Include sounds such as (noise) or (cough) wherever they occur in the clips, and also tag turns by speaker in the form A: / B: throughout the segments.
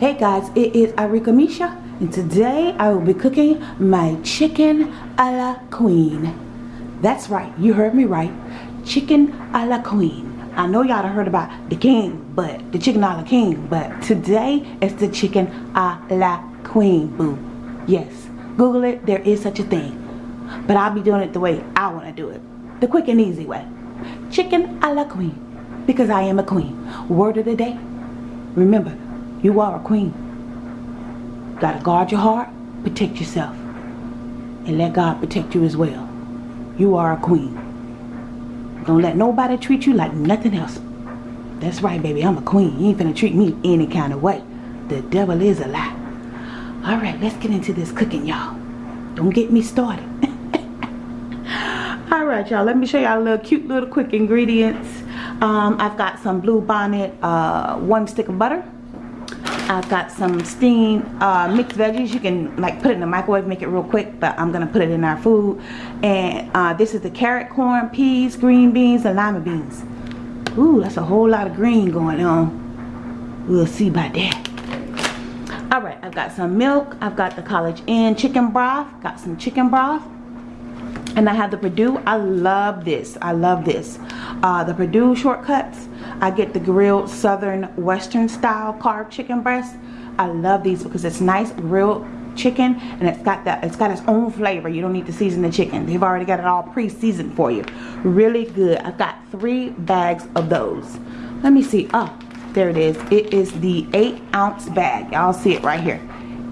A: Hey guys, it is Arika Misha and today I will be cooking my chicken a la queen. That's right, you heard me right. Chicken a la queen. I know y'all heard about the king, but the chicken a la king, but today it's the chicken a la queen, boo. Yes, Google it, there is such a thing. But I'll be doing it the way I want to do it. The quick and easy way. Chicken a la queen. Because I am a queen. Word of the day. Remember, you are a queen. Gotta guard your heart, protect yourself, and let God protect you as well. You are a queen. Don't let nobody treat you like nothing else. That's right, baby. I'm a queen. You ain't finna treat me any kind of way. The devil is a lie. All right, let's get into this cooking, y'all. Don't get me started. (laughs) All right, y'all. Let me show y'all a little cute little quick ingredients. Um, I've got some blue bonnet, uh, one stick of butter. I've got some steamed uh, mixed veggies. You can like put it in the microwave, make it real quick, but I'm gonna put it in our food. And uh, this is the carrot, corn, peas, green beans, and lima beans. Ooh, that's a whole lot of green going on. We'll see about that. All right, I've got some milk. I've got the College Inn chicken broth. Got some chicken broth and I have the Perdue. I love this. I love this. Uh, the Perdue shortcuts. I get the grilled southern western style carved chicken breast. I love these because it's nice grilled chicken and it's got that it's got its own flavor. You don't need to season the chicken. They've already got it all pre-seasoned for you. Really good. I've got three bags of those. Let me see. Oh there it is. It is the eight ounce bag. Y'all see it right here.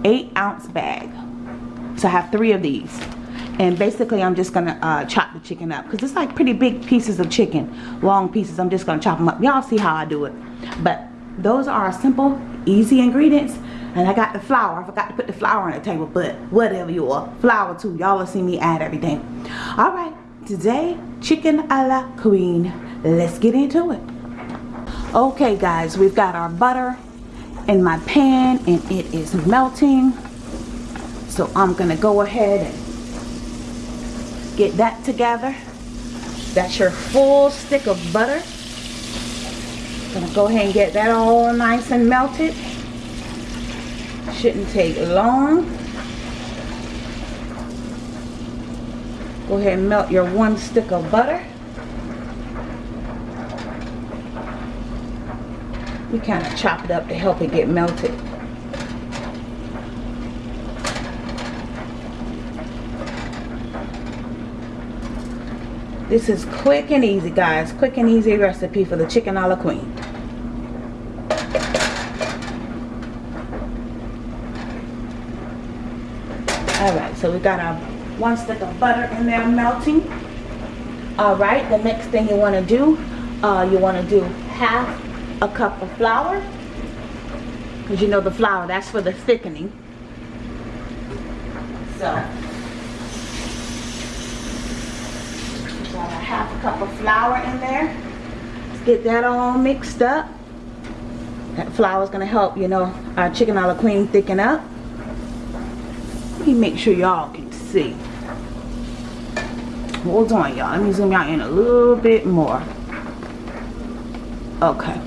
A: Eight ounce bag. So I have three of these and basically I'm just gonna uh, chop the chicken up. Because it's like pretty big pieces of chicken long pieces. I'm just gonna chop them up. Y'all see how I do it. But those are simple easy ingredients. And I got the flour. I forgot to put the flour on the table but whatever you are. Flour too. Y'all will see me add everything. All right. Today chicken a la queen. Let's get into it. Okay guys. We've got our butter in my pan and it is melting. So I'm gonna go ahead and get that together. That's your full stick of butter. Gonna go ahead and get that all nice and melted. Shouldn't take long. Go ahead and melt your one stick of butter. You kind of chop it up to help it get melted This is quick and easy, guys. Quick and easy recipe for the chicken a la queen. Alright, so we got our one stick of butter in there melting. Alright, the next thing you want to do, uh, you want to do half a cup of flour. Because you know the flour, that's for the thickening. So, half a cup of flour in there. Let's get that all mixed up. That flour is going to help, you know, our chicken a la queen thicken up. Let me make sure y'all can see. Hold on, y'all. Let me zoom out in a little bit more. Okay.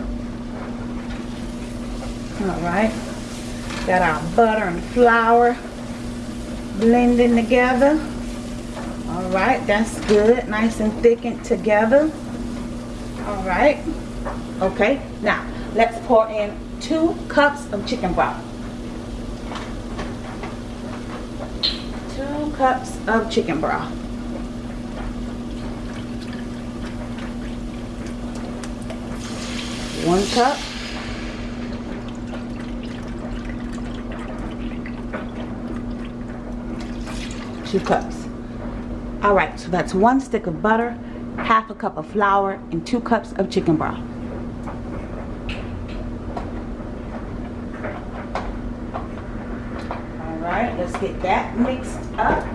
A: Alright. Got our butter and flour blending together. All right, that's good. Nice and thickened together. All right. Okay, now let's pour in two cups of chicken broth. Two cups of chicken broth. One cup. Two cups. Alright, so that's one stick of butter, half a cup of flour, and two cups of chicken broth. Alright, let's get that mixed up.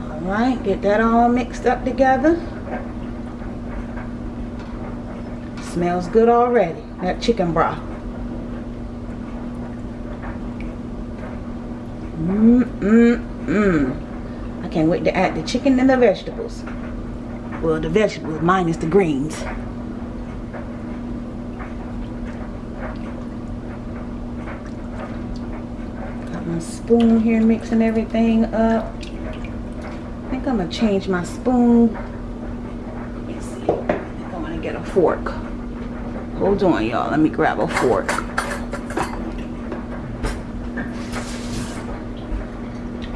A: Alright, get that all mixed up together. Smells good already, that chicken broth. Mmm, mmm, mmm. I can't wait to add the chicken and the vegetables. Well, the vegetables minus the greens. Got my spoon here mixing everything up. I think I'm gonna change my spoon. Let's see. I think I'm gonna get a fork. Hold on, y'all. Let me grab a fork.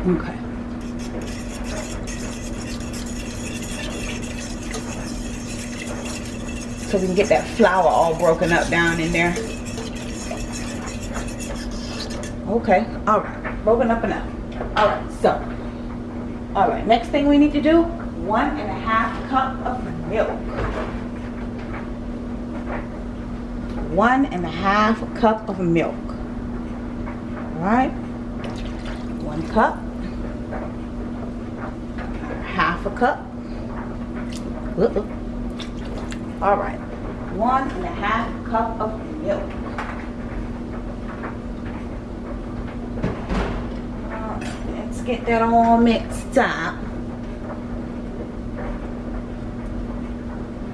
A: Okay. So we can get that flour all broken up down in there. Okay, all right, broken up enough. All right, so, all right, next thing we need to do, one and a half cup of milk. One and a half cup of milk. All right, one cup, half a cup. Uh -uh. All right, one and a half cup of milk. let's get that all mixed up.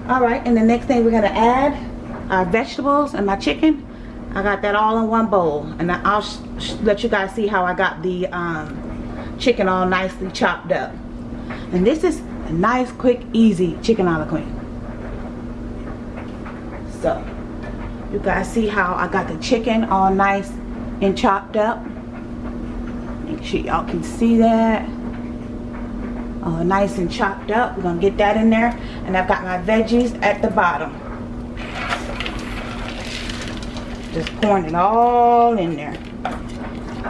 A: All right, and the next thing we're gonna add our vegetables and my chicken. I got that all in one bowl, and I'll let you guys see how I got the um, chicken all nicely chopped up. And this is a nice, quick, easy chicken a la queen. So, you guys see how I got the chicken all nice and chopped up. Make sure y'all can see that. All nice and chopped up. We're to get that in there. And I've got my veggies at the bottom. Just pouring it all in there.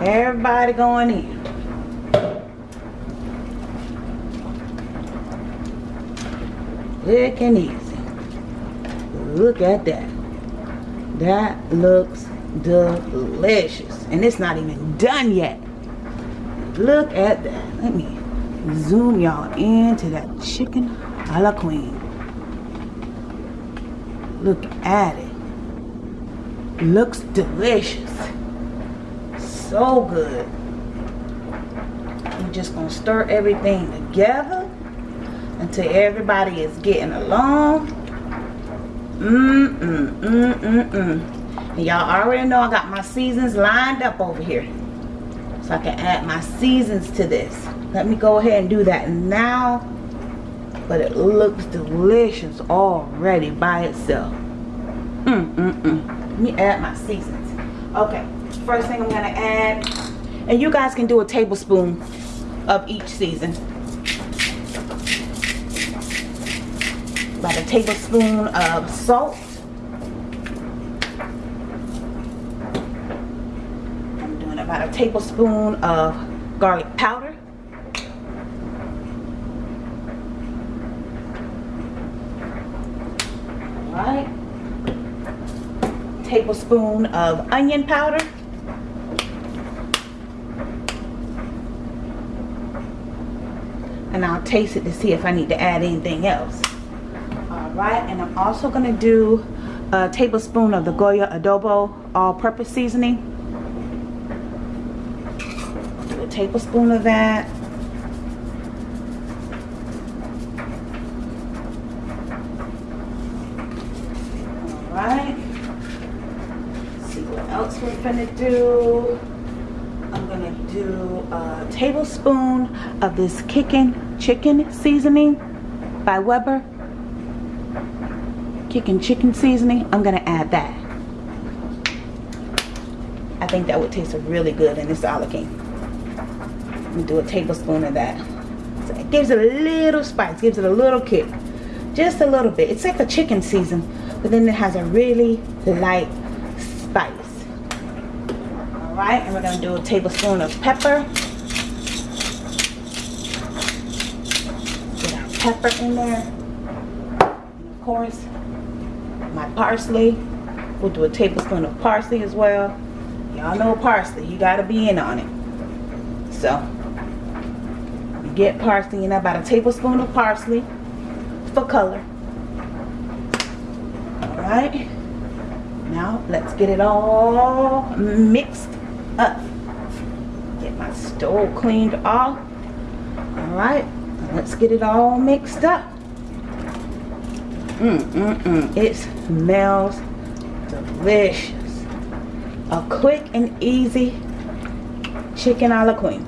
A: Everybody going in. Quick and easy. Look at that. That looks delicious. And it's not even done yet. Look at that. Let me zoom y'all into that chicken a la queen. Look at it. Looks delicious. So good. We're just going to stir everything together until everybody is getting along. Mmm, mmm, mmm, mmm. And y'all already know I got my seasons lined up over here. So I can add my seasons to this. Let me go ahead and do that now. But it looks delicious already by itself. Mm, mm, mm. Let me add my seasons. Okay, first thing I'm gonna add, and you guys can do a tablespoon of each season. Tablespoon of salt. I'm doing about a tablespoon of garlic powder. Alright. Tablespoon of onion powder. And I'll taste it to see if I need to add anything else. Alright, and I'm also going to do a tablespoon of the Goya Adobo all-purpose seasoning. Do a tablespoon of that. Alright. See what else we're gonna do. I'm gonna do a tablespoon of this kicking chicken seasoning by Weber. Chicken seasoning. I'm gonna add that. I think that would taste really good in this alakine. Let me do a tablespoon of that. So it gives it a little spice, gives it a little kick. Just a little bit. It's like a chicken season, but then it has a really light spice. Alright, and we're going to do a tablespoon of pepper. Get our pepper in there. And of course, my parsley. We'll do a tablespoon of parsley as well. Y'all know parsley, you got to be in on it. So, get parsley in about a tablespoon of parsley for color. Alright. Now let's get it all mixed up. Get my stove cleaned off. Alright. Let's get it all mixed up. Mm, mm, mm. It smells delicious. A quick and easy chicken a la queen.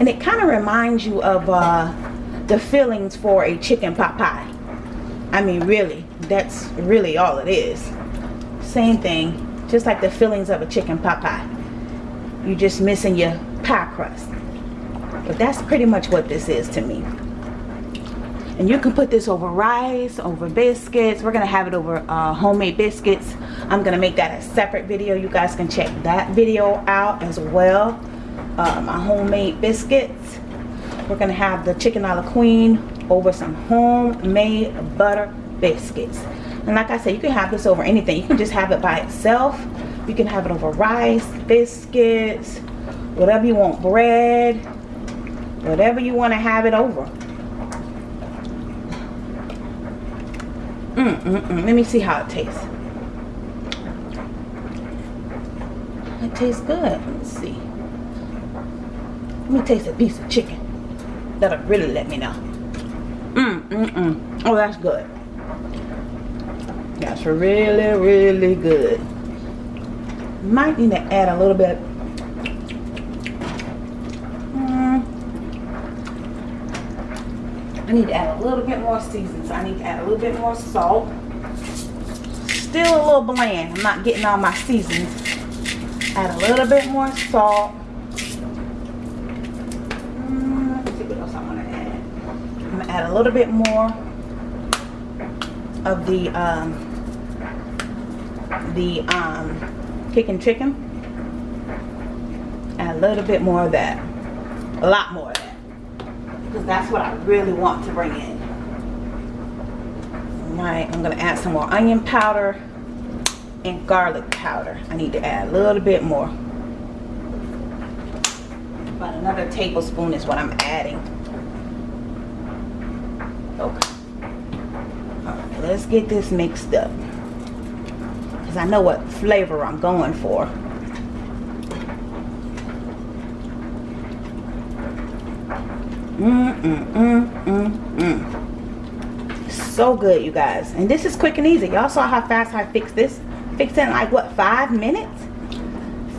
A: And it kind of reminds you of uh, the fillings for a chicken pot pie. I mean, really, that's really all it is. Same thing, just like the fillings of a chicken pot pie. You're just missing your pie crust. But that's pretty much what this is to me. And you can put this over rice, over biscuits. We're to have it over uh, homemade biscuits. I'm to make that a separate video. You guys can check that video out as well. Uh, my homemade biscuits. We're to have the chicken a la queen over some homemade butter biscuits. And like I said, you can have this over anything. You can just have it by itself. You can have it over rice, biscuits, whatever you want, bread, whatever you want to have it over. Mm, mm. Let me see how it tastes. It tastes good. Let's see. Let me taste a piece of chicken. That'll really let me know. Mm, mm, mm. Oh, that's good. That's really, really good. Might need to add a little bit. I need to add a little bit more seasoning. So I need to add a little bit more salt. Still a little bland. I'm not getting all my seasons. Add a little bit more salt. Let's see what else I want to add I'm going to add a little bit more of the um, the um, kicking chicken. Add a little bit more of that. A lot more. Because that's what I really want to bring in. Alright, I'm going to add some more onion powder and garlic powder. I need to add a little bit more. About another tablespoon is what I'm adding. Okay. Alright, let's get this mixed up. Because I know what flavor I'm going for. Mm, mm, mm. So good, you guys. And this is quick and easy. Y'all saw how fast I fixed this? Fixed in like, what, five minutes?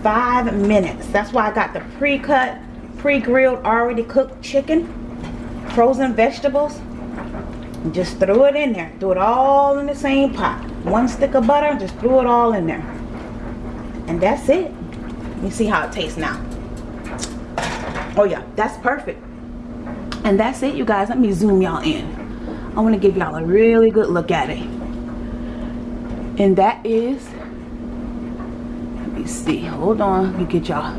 A: Five minutes. That's why I got the pre-cut, pre-grilled, already cooked chicken. Frozen vegetables just throw it in there throw it all in the same pot one stick of butter just throw it all in there and that's it You see how it tastes now oh yeah that's perfect and that's it you guys. Let me zoom y'all in. I want to give y'all a really good look at it. And that is let me see hold on let me get y'all.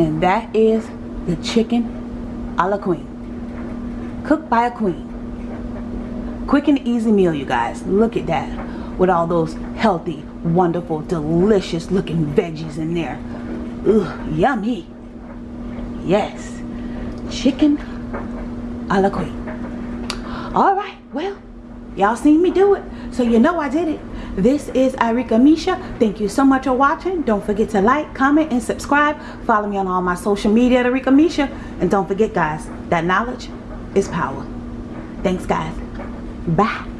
A: And that is the chicken a la queen. Cooked by a queen. Quick and easy meal you guys. Look at that with all those healthy wonderful delicious looking veggies in there. Ugh, yummy. Yes. Chicken a la queen all right well y'all seen me do it so you know I did it. This is Irika Misha. Thank you so much for watching. Don't forget to like comment and subscribe. Follow me on all my social media at Irika Misha. And don't forget guys that knowledge is power. Thanks guys. Bye.